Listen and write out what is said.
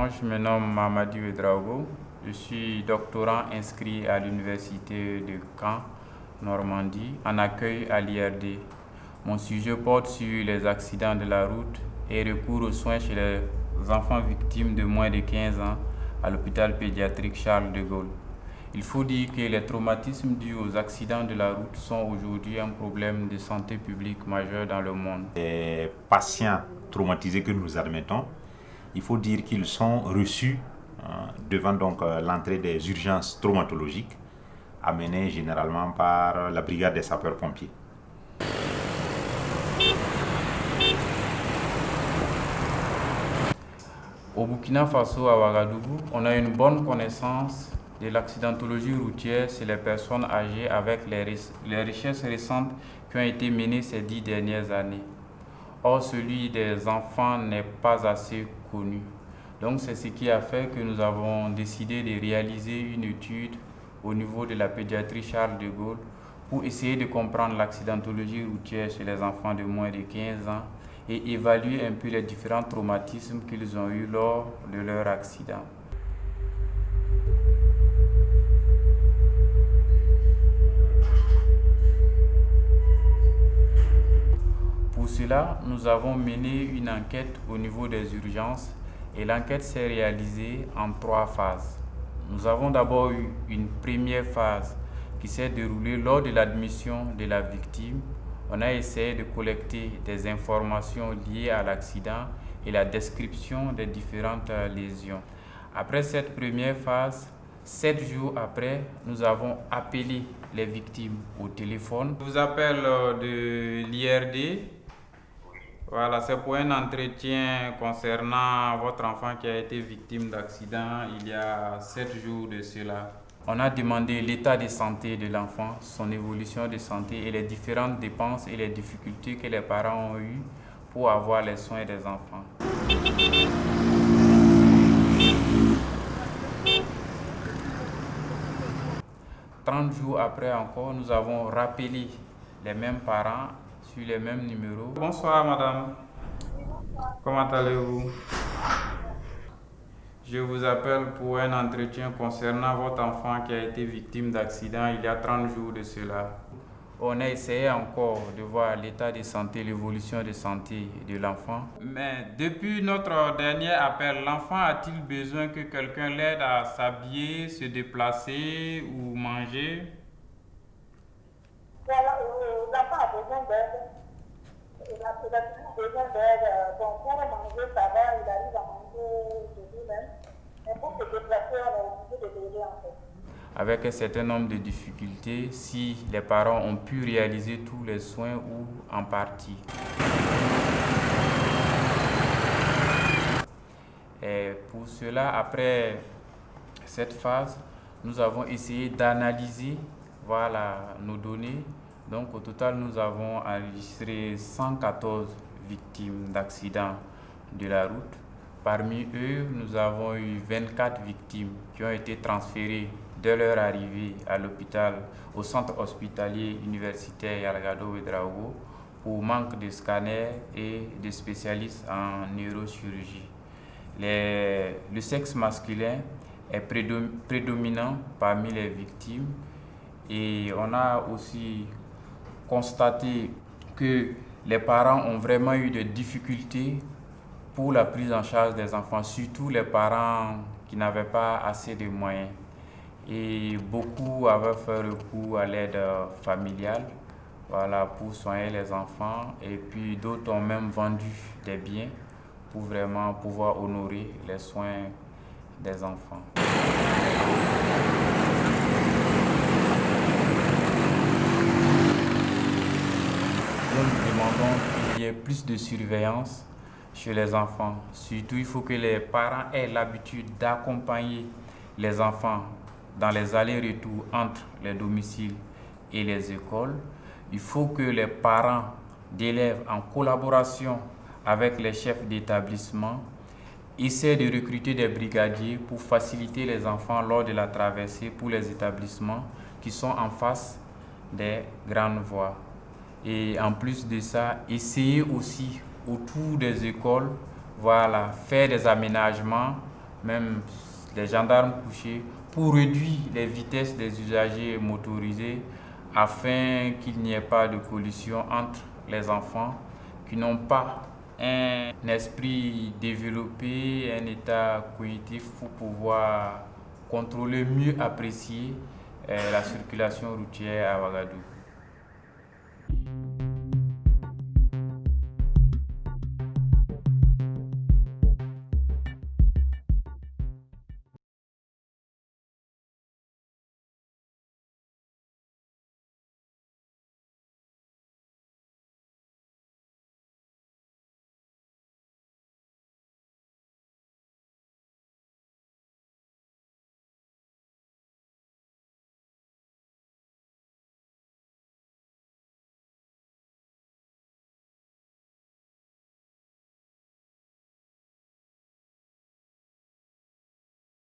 Moi, je me nomme Mamadou Edraogo. Je suis doctorant inscrit à l'université de Caen, Normandie, en accueil à l'IRD. Mon sujet porte sur les accidents de la route et recours aux soins chez les enfants victimes de moins de 15 ans à l'hôpital pédiatrique Charles de Gaulle. Il faut dire que les traumatismes dus aux accidents de la route sont aujourd'hui un problème de santé publique majeur dans le monde. Les patients traumatisés que nous admettons, il faut dire qu'ils sont reçus euh, devant donc euh, l'entrée des urgences traumatologiques amenées généralement par la brigade des sapeurs-pompiers. Au Burkina Faso, à Ouagadougou, on a une bonne connaissance de l'accidentologie routière chez les personnes âgées avec les, les recherches récentes qui ont été menées ces dix dernières années. Or, celui des enfants n'est pas assez Donc, c'est ce qui a fait que nous avons décidé de réaliser une étude au niveau de la pédiatrie Charles de Gaulle pour essayer de comprendre l'accidentologie routière chez les enfants de moins de 15 ans et évaluer un peu les différents traumatismes qu'ils ont eus lors de leur accident. Cela, nous avons mené une enquête au niveau des urgences et l'enquête s'est réalisée en trois phases. Nous avons d'abord eu une première phase qui s'est déroulée lors de l'admission de la victime on a essayé de collecter des informations liées à l'accident et la description des différentes lésions. Après cette première phase, sept jours après, nous avons appelé les victimes au téléphone. Je vous appelle euh, de l'IRD. Voilà, c'est pour un entretien concernant votre enfant qui a été victime d'accident il y a sept jours de cela. On a demandé l'état de santé de l'enfant, son évolution de santé et les différentes dépenses et les difficultés que les parents ont eues pour avoir les soins des enfants. Trente jours après encore, nous avons rappelé les mêmes parents les mêmes numéros. Bonsoir madame, comment allez-vous? Je vous appelle pour un entretien concernant votre enfant qui a été victime d'accident il y a 30 jours de cela. On a essayé encore de voir l'état de santé, l'évolution de santé de l'enfant. Mais depuis notre dernier appel, l'enfant a-t-il besoin que quelqu'un l'aide à s'habiller, se déplacer ou manger L'enfant a besoin d'aide. Besoin il arrive à manger de. Avec un certain nombre de difficultés, si les parents ont pu réaliser tous les soins ou en partie. Et pour cela, après cette phase, nous avons essayé d'analyser voilà, nos données. Donc au total, nous avons enregistré 114 victimes d'accidents de la route Parmi eux, nous avons eu 24 victimes qui ont été transférées de leur arrivée à l'hôpital, au centre hospitalier universitaire Yalgado Ouedraogo pour manque de scanners et de spécialistes en neurochirurgie. le sexe masculin est prédominant parmi les victimes et on a aussi constaté que les parents ont vraiment eu des difficultés pour la prise en charge des enfants, surtout les parents qui n'avaient pas assez de moyens. Et beaucoup avaient fait recours à l'aide familiale voilà, pour soigner les enfants. Et puis d'autres ont même vendu des biens pour vraiment pouvoir honorer les soins des enfants. Nous demandons qu'il y ait plus de surveillance chez les enfants. Surtout, il faut que les parents aient l'habitude d'accompagner les enfants dans les allers-retours entre les domiciles et les écoles. Il faut que les parents d'élèves, en collaboration avec les chefs d'établissement, essaient de recruter des brigadiers pour faciliter les enfants lors de la traversée pour les établissements qui sont en face des grandes voies. Et en plus de ça, essayer aussi autour des écoles, voilà, faire des aménagements même les gendarmes couchés, pour réduire les vitesses des usagers motorisés afin qu'il n'y ait pas de collision entre les enfants qui n'ont pas un esprit développé, un état cognitif pour pouvoir contrôler, mieux apprécier euh, la circulation routière à Ouagadougou.